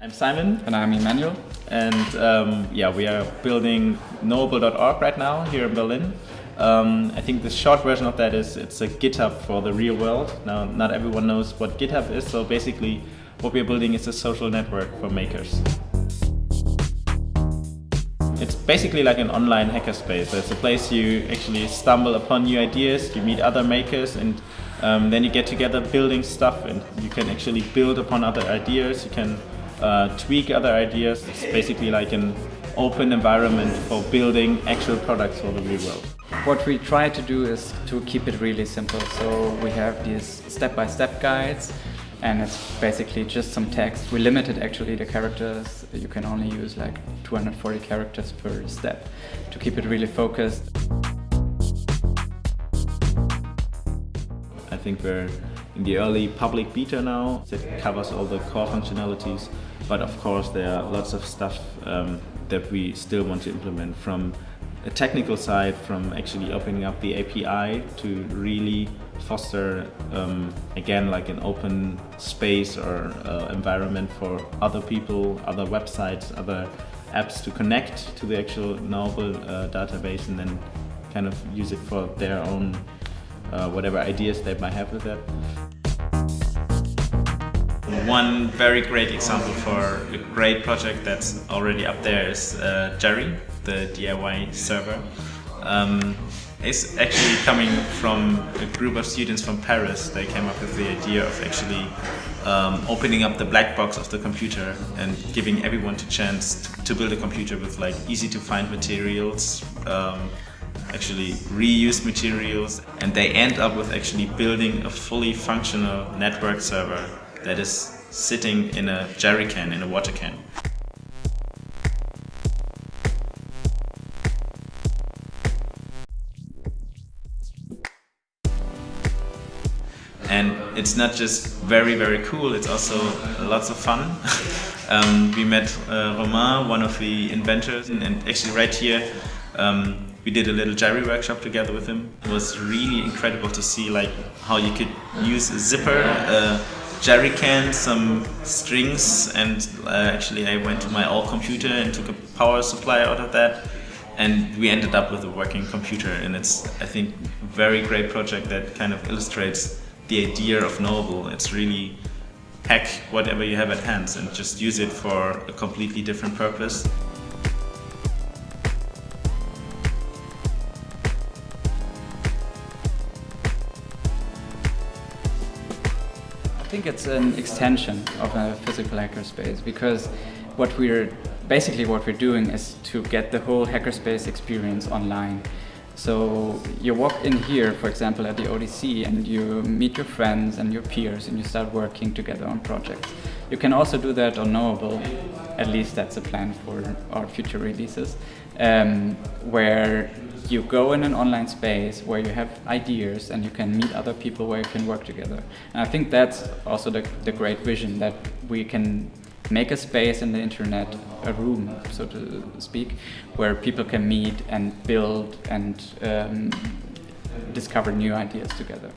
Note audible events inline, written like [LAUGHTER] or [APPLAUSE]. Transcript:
I'm Simon. And I'm Emmanuel. And um, yeah, we are building knowable.org right now here in Berlin. Um, I think the short version of that is it's a GitHub for the real world. Now, not everyone knows what GitHub is, so basically what we're building is a social network for makers. It's basically like an online hackerspace. It's a place you actually stumble upon new ideas, you meet other makers, and um, then you get together building stuff, and you can actually build upon other ideas. You can uh, tweak other ideas. It's basically like an open environment for building actual products for the real world. What we try to do is to keep it really simple. So we have these step-by-step -step guides and it's basically just some text. We limited actually the characters. You can only use like 240 characters per step to keep it really focused. Think we're in the early public beta now that covers all the core functionalities. But of course there are lots of stuff um, that we still want to implement from a technical side from actually opening up the API to really foster um, again like an open space or uh, environment for other people, other websites, other apps to connect to the actual Knowable uh, database and then kind of use it for their own uh, whatever ideas they might have with that. One very great example for a great project that's already up there is uh, Jerry, the DIY server. Um, it's actually coming from a group of students from Paris. They came up with the idea of actually um, opening up the black box of the computer and giving everyone a chance to build a computer with like easy to find materials, um, actually reuse materials, and they end up with actually building a fully functional network server that is sitting in a jerry can, in a water can. and it's not just very very cool it's also lots of fun [LAUGHS] um, we met uh, Romain one of the inventors and, actually right here um, we did a little jerry workshop together with him it was really incredible to see like how you could use a zipper a jerry can some strings and uh, actually I went to my old computer and took a power supply out of that and we ended up with a working computer and it's I think a very great project that kind of illustrates the idea of Knowable. It's really hack whatever you have at hand and just use it for a completely different purpose. Think it's an extension of a physical hackerspace because what we're basically what we're doing is to get the whole hackerspace experience online. So you walk in here, for example, at the ODC and you meet your friends and your peers and you start working together on projects. You can also do that on Knowable, at least that's a plan for our future releases, um, where you go in an online space where you have ideas and you can meet other people where you can work together. And I think that's also the, the great vision that we can make a space in the internet, a room, so to speak, where people can meet and build and um, discover new ideas together.